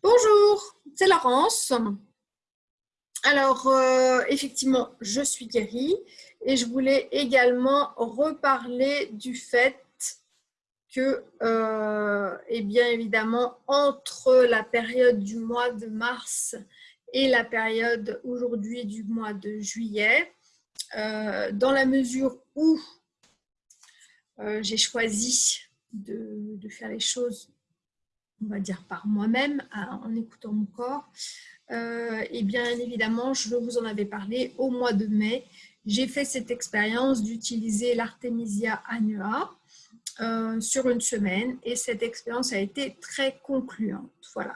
Bonjour, c'est Laurence. Alors, euh, effectivement, je suis guérie et je voulais également reparler du fait que, euh, eh bien évidemment, entre la période du mois de mars et la période aujourd'hui du mois de juillet, euh, dans la mesure où j'ai choisi de, faire les choses, on va dire par moi-même, en écoutant mon corps, euh, et bien évidemment, je vous en avais parlé au mois de mai, j'ai fait cette expérience d'utiliser l'Artemisia annua euh, sur une semaine et cette expérience a été très concluante. Voilà.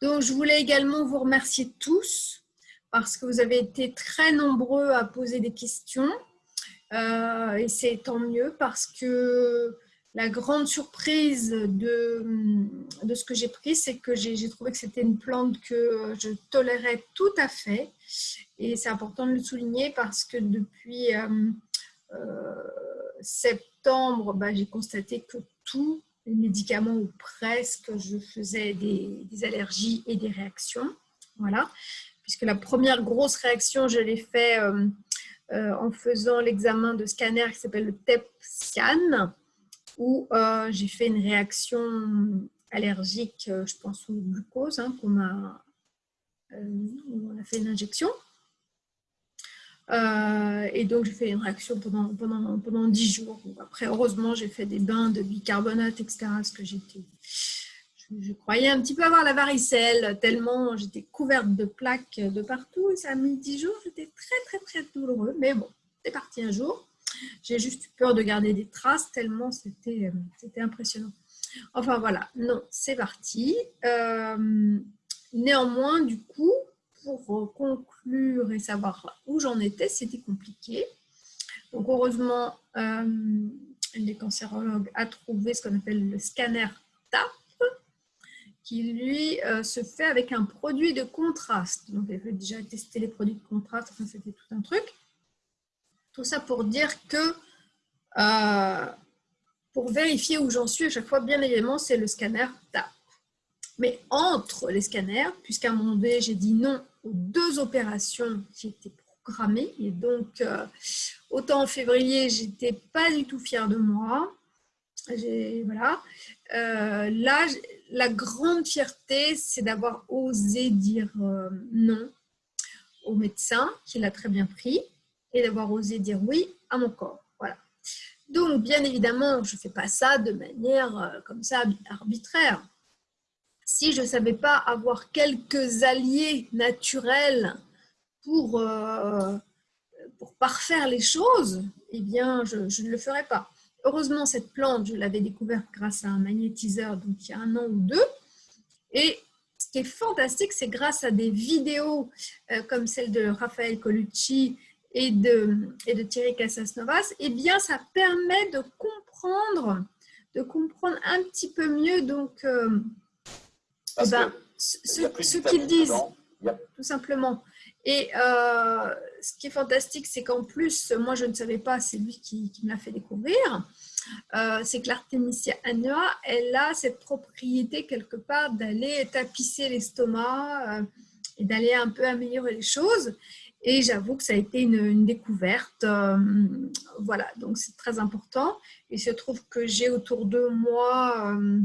Donc, je voulais également vous remercier tous parce que vous avez été très nombreux à poser des questions euh, et c'est tant mieux parce que la grande surprise de, de ce que j'ai pris, c'est que j'ai trouvé que c'était une plante que je tolérais tout à fait. Et c'est important de le souligner parce que depuis euh, euh, septembre, bah, j'ai constaté que tous les médicaments ou presque, je faisais des, allergies et des réactions. Voilà. Puisque la première grosse réaction, je l'ai fait euh, en faisant l'examen de scanner qui s'appelle le TEP scan où euh, j'ai fait une réaction allergique, euh, je pense au glucose, hein, qu'on euh, on a fait une injection. et donc, j'ai fait une réaction pendant, pendant, pendant 10 jours. Après, heureusement, j'ai fait des bains de bicarbonate, etc. Parce que j'étais, je, croyais un petit peu avoir la varicelle, tellement j'étais couverte de plaques de partout. Et ça a mis 10 jours. J'étais très, très, très douloureux. Mais bon, c'est parti un jour. J'ai juste eu peur de garder des traces tellement c'était euh, impressionnant. Enfin voilà, non, c'est parti. Euh, néanmoins, du coup, pour conclure et savoir où j'en étais, c'était compliqué. Donc heureusement, euh, les cancérologues a trouvé ce qu'on appelle le scanner TAP, qui lui se fait avec un produit de contraste. Donc j'ai déjà testé les produits de contraste, enfin c'était tout un truc. Tout ça pour dire que euh, pour vérifier où j'en suis, à chaque fois, bien évidemment, c'est le scanner TAP. Mais entre les scanners, puisqu'à un moment donné, j'ai dit non aux deux opérations qui étaient programmées, et donc, euh, autant en février, j'étais pas du tout fière de moi. Voilà. Euh, là, la grande fierté, c'est d'avoir osé dire non au médecin, qui l'a très bien pris et d'avoir osé dire oui à mon corps. Voilà. Donc, bien évidemment, je ne fais pas ça de manière euh, comme ça arbitraire. Si je ne savais pas avoir quelques alliés naturels pour, euh, pour parfaire les choses, eh bien, je, je ne le ferais pas. Heureusement, cette plante, je l'avais découverte grâce à un magnétiseur, donc il y a un an ou deux. Et ce qui est fantastique, c'est grâce à des vidéos euh, comme celle de Raphaël Colucci et de, et de Thierry Casasnovas, eh bien, ça permet de comprendre, de comprendre un petit peu mieux donc, euh, eh ben, ce, qu'ils disent, tout simplement. Et euh, ce qui est fantastique, c'est qu'en plus, moi je ne savais pas, c'est lui qui, qui me l'a fait découvrir, euh, c'est que l'Artemisia annua, elle a cette propriété quelque part d'aller tapisser l'estomac et d'aller un peu améliorer les choses. Et j'avoue que ça a été une, découverte. Euh, voilà, donc c'est très important. Il se trouve que j'ai autour de moi euh,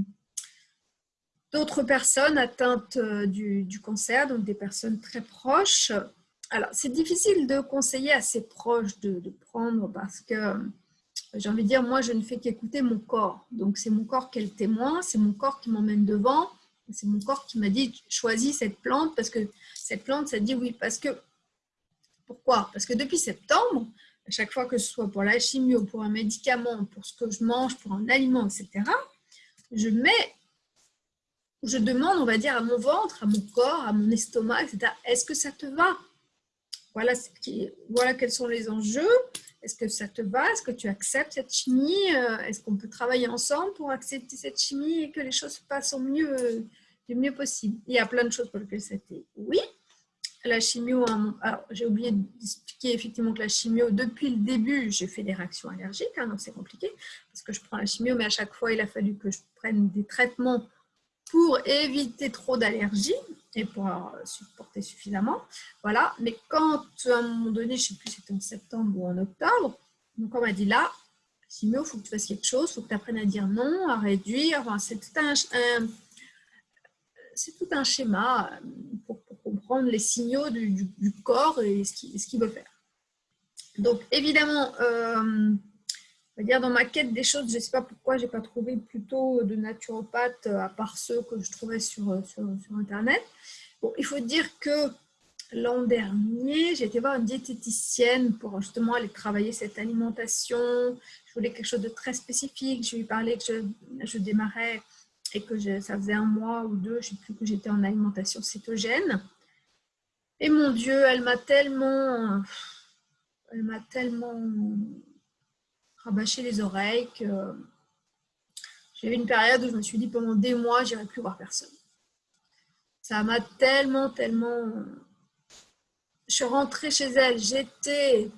d'autres personnes atteintes euh, du, cancer, donc des personnes très proches. Alors, c'est difficile de conseiller à ses proches de, de prendre parce que j'ai envie de dire, moi, je ne fais qu'écouter mon corps. Donc, c'est mon corps qui est le témoin, c'est mon corps qui m'emmène devant. C'est mon corps qui m'a dit, choisis cette plante parce que cette plante, ça dit oui. Parce que pourquoi? Parce que depuis septembre, à chaque fois que ce soit pour la chimio, pour un médicament, pour ce que je mange, pour un aliment, etc., je mets, je demande, on va dire, à mon ventre, à mon corps, à mon estomac, etc., est-ce que ça te va? Voilà, voilà quels sont les enjeux. Est-ce que ça te va? Est-ce que tu acceptes cette chimie? Euh, Est-ce qu'on peut travailler ensemble pour accepter cette chimie et que les choses se passent au mieux, du mieux possible? Il y a plein de choses pour lesquelles c'était oui la chimio, j'ai oublié d'expliquer effectivement que la chimio, depuis le début, j'ai fait des réactions allergiques, hein, donc c'est compliqué parce que je prends la chimio, mais à chaque fois, il a fallu que je prenne des traitements pour éviter trop d'allergies et pour supporter suffisamment. Voilà. Mais quand, à un moment donné, je ne sais plus si c'était en septembre ou en octobre, donc on m'a dit là, Simio, il faut que tu fasses quelque chose, il faut que tu apprennes à dire non, à réduire. C'est tout un, tout un schéma comprendre les signaux du, corps et ce qu'il veut faire. Donc, évidemment, euh, dire dans ma quête des choses, je ne sais pas pourquoi je n'ai pas trouvé plutôt de naturopathes à part ceux que je trouvais sur, sur, Internet. Bon, il faut dire que l'an dernier, j'ai été voir une diététicienne pour justement aller travailler cette alimentation. Je voulais quelque chose de très spécifique. Je lui parlais que je, je démarrais et que ça faisait un mois ou deux, je ne sais plus, que j'étais en alimentation cétogène. Et mon Dieu, elle m'a tellement, elle m'a tellement rabâché les oreilles que j'ai eu une période où je me suis dit pendant des mois, j'irai plus voir personne. Ça m'a tellement, tellement... Je suis rentrée chez elle, j'étais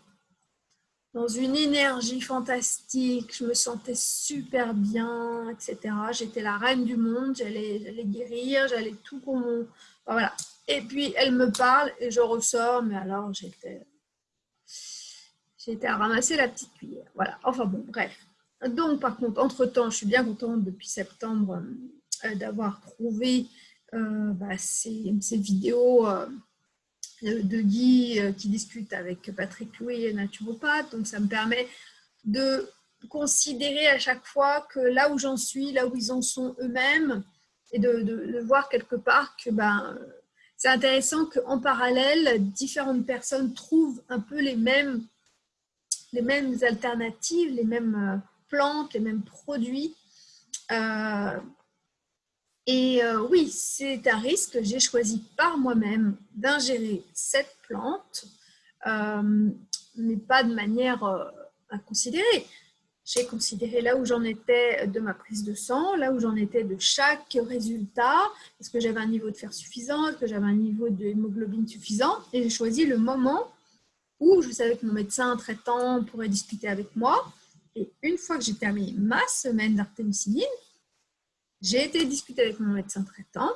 dans une énergie fantastique, je me sentais super bien, etc. J'étais la reine du monde, j'allais guérir, j'allais tout pour mon... voilà. Et puis, elle me parle et je ressors, mais alors j'étais... J'étais à ramasser la petite cuillère. Voilà, enfin bon, bref. Donc, par contre, entre-temps, je suis bien contente depuis septembre euh, d'avoir trouvé euh, bah, ces, vidéos... Euh, de Guy qui discute avec Patrick Louis, naturopathe. Donc, ça me permet de considérer à chaque fois que là où j'en suis, là où ils en sont eux-mêmes, et de, voir quelque part que ben, c'est intéressant qu'en parallèle, différentes personnes trouvent un peu les mêmes, les mêmes alternatives, les mêmes euh, plantes, les mêmes produits. Euh, et euh, oui, c'est un risque. J'ai choisi par moi-même d'ingérer cette plante, mais pas de manière à considérer. J'ai considéré là où j'en étais de ma prise de sang, là où j'en étais de chaque résultat, est-ce que j'avais un niveau de fer suffisant, est-ce que j'avais un niveau d'hémoglobine suffisant, et j'ai choisi le moment où je savais que mon médecin traitant pourrait discuter avec moi. Et une fois que j'ai terminé ma semaine d'artémisinine, j'ai été discuter avec mon médecin traitant,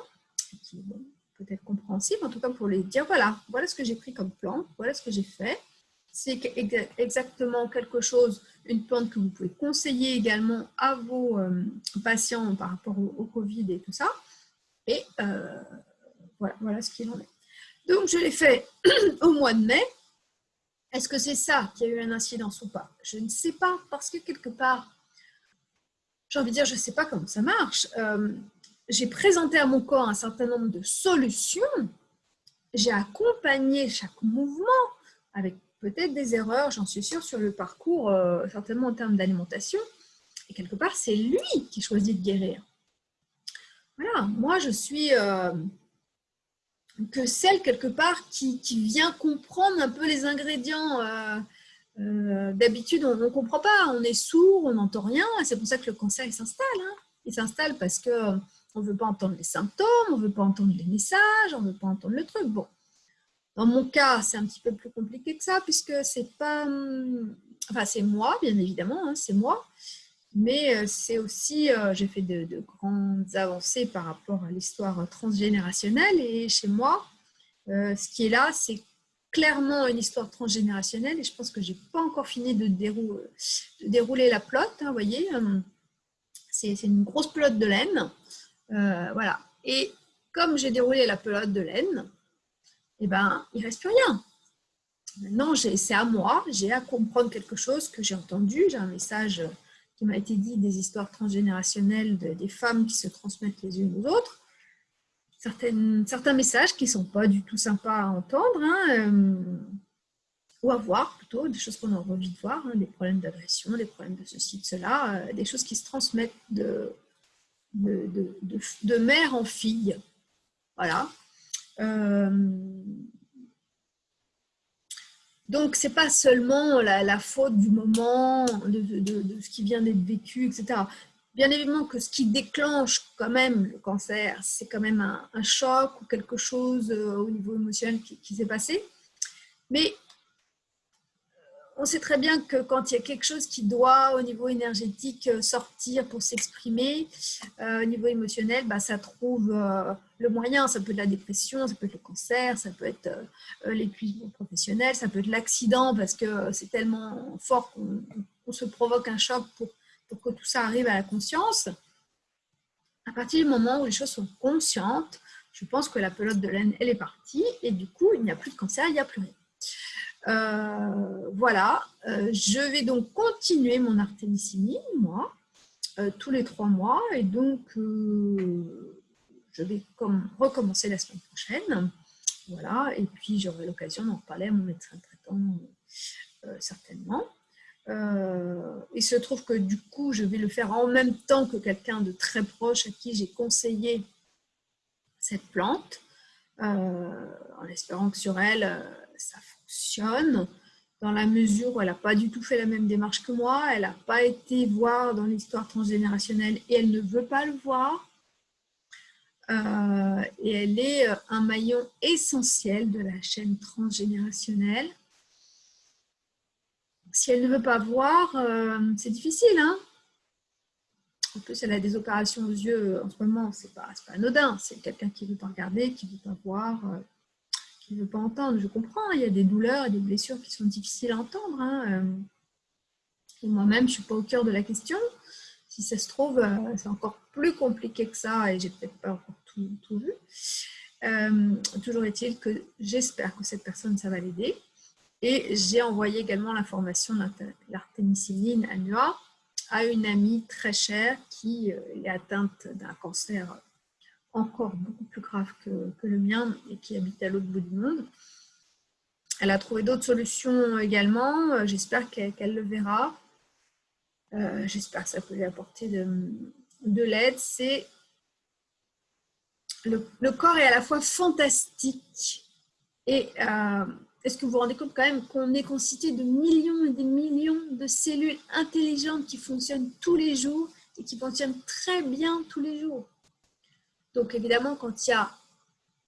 qui est peut-être compréhensible, en tout cas pour lui dire, voilà, voilà ce que j'ai pris comme plante, voilà ce que j'ai fait. C'est exactement quelque chose, une plante que vous pouvez conseiller également à vos euh, patients par rapport au, Covid et tout ça. Et euh, voilà, voilà ce qu'il en est. Donc, je l'ai fait au mois de mai. Est-ce que c'est ça qui a eu un incidence ou pas? Je ne sais pas, parce que quelque part, j'ai envie de dire, je ne sais pas comment ça marche. Euh, j'ai présenté à mon corps un certain nombre de solutions. J'ai accompagné chaque mouvement avec peut-être des erreurs, j'en suis sûre, sur le parcours, euh, certainement en termes d'alimentation. Et quelque part, c'est lui qui choisit de guérir. Voilà, moi, je suis euh, que celle, quelque part, qui, vient comprendre un peu les ingrédients euh, d'habitude, on ne comprend pas, on est sourd, on n'entend rien. C'est pour ça que le cancer s'installe. Hein. Il s'installe parce qu'on ne veut pas entendre les symptômes, on ne veut pas entendre les messages, on ne veut pas entendre le truc. Bon, dans mon cas, c'est un petit peu plus compliqué que ça, puisque c'est pas... Hum, enfin, c'est moi, bien évidemment, hein, c'est moi. Mais euh, c'est aussi, euh, j'ai fait de, de, grandes avancées par rapport à l'histoire transgénérationnelle. Et chez moi, ce qui est là, c'est clairement une histoire transgénérationnelle et je pense que j'ai pas encore fini de, dérouler la pelote. Hein, vous voyez, euh, c'est une grosse pelote de laine. Euh, voilà. Et comme j'ai déroulé la pelote de laine, eh ben, il reste plus rien. Maintenant, c'est à moi, j'ai à comprendre quelque chose que j'ai entendu. J'ai un message qui m'a été dit des histoires transgénérationnelles des femmes qui se transmettent les unes aux autres certains messages qui ne sont pas du tout sympas à entendre, hein, euh, ou à voir plutôt, des choses qu'on a envie de voir, hein, des problèmes d'agression, des problèmes de ceci, de cela, euh, des choses qui se transmettent de, de, mère en fille. Voilà. Euh, donc, ce n'est pas seulement la, faute du moment, de, ce qui vient d'être vécu, etc. Bien évidemment que ce qui déclenche quand même le cancer, c'est quand même un, choc ou quelque chose euh, au niveau émotionnel qui, s'est passé. Mais on sait très bien que quand il y a quelque chose qui doit, au niveau énergétique, euh, sortir pour s'exprimer, euh, au niveau émotionnel, bah, ça trouve le moyen. Ça peut être la dépression, ça peut être le cancer, ça peut être l'épuisement professionnel, ça peut être l'accident parce que c'est tellement fort qu'on se provoque un choc pour que tout ça arrive à la conscience. À partir du moment où les choses sont conscientes, je pense que la pelote de laine, elle est partie et du coup, il n'y a plus de cancer, il n'y a plus rien. Euh, voilà, euh, je vais donc continuer mon artémisinine, moi, euh, tous les trois mois. Et donc, je vais comme, recommencer la semaine prochaine. Voilà, et puis j'aurai l'occasion d'en reparler à mon médecin traitant, certainement. il se trouve que du coup, je vais le faire en même temps que quelqu'un de très proche à qui j'ai conseillé cette plante, en espérant que sur elle, ça dans la mesure où elle n'a pas du tout fait la même démarche que moi, elle n'a pas été voir dans l'histoire transgénérationnelle et elle ne veut pas le voir. Euh, et elle est euh, un maillon essentiel de la chaîne transgénérationnelle. Si elle ne veut pas voir, euh, c'est difficile. Hein en plus, elle a des opérations aux yeux en ce moment, c'est pas, pas anodin. C'est quelqu'un qui ne veut pas regarder, qui ne veut pas voir qui ne veut pas entendre. Je comprends, il y a des douleurs et des blessures qui sont difficiles à entendre. Hein, euh. Et moi-même, je ne suis pas au cœur de la question. Si ça se trouve, euh, c'est encore plus compliqué que ça et j'ai peut-être pas encore tout, vu. Euh, toujours est-il que j'espère que cette personne, ça va l'aider. Et j'ai envoyé également l'information de l'artémisinine annua à une amie très chère qui est atteinte d'un cancer encore beaucoup plus grave que, le mien et qui habite à l'autre bout du monde. Elle a trouvé d'autres solutions également. Euh, j'espère qu'elle le verra. Euh, j'espère que ça peut lui apporter de, l'aide. C'est le, corps est à la fois fantastique et euh, est-ce que vous vous rendez compte quand même qu'on est constitué de millions et des millions de cellules intelligentes qui fonctionnent tous les jours et qui fonctionnent très bien tous les jours? Donc évidemment, quand il y a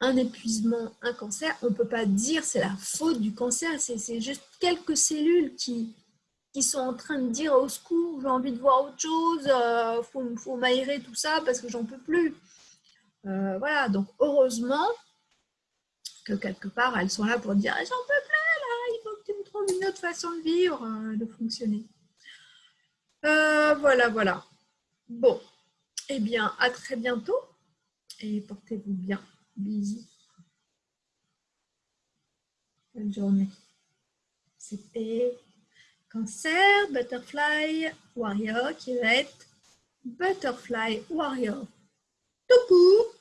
un épuisement, un cancer, on ne peut pas dire c'est la faute du cancer, c'est juste quelques cellules qui, sont en train de dire au secours, j'ai envie de voir autre chose, il euh, faut, faut m'aérer tout ça parce que j'en peux plus. Euh, voilà, donc heureusement que quelque part, elles sont là pour dire j'en peux plus, là, il faut que tu me trouves une autre façon de vivre, euh, de fonctionner. voilà, voilà. Bon, eh bien, à très bientôt et portez-vous bien. Bisous. Bonne journée. C'était Cancer Butterfly Warrior qui va être Butterfly Warrior tout court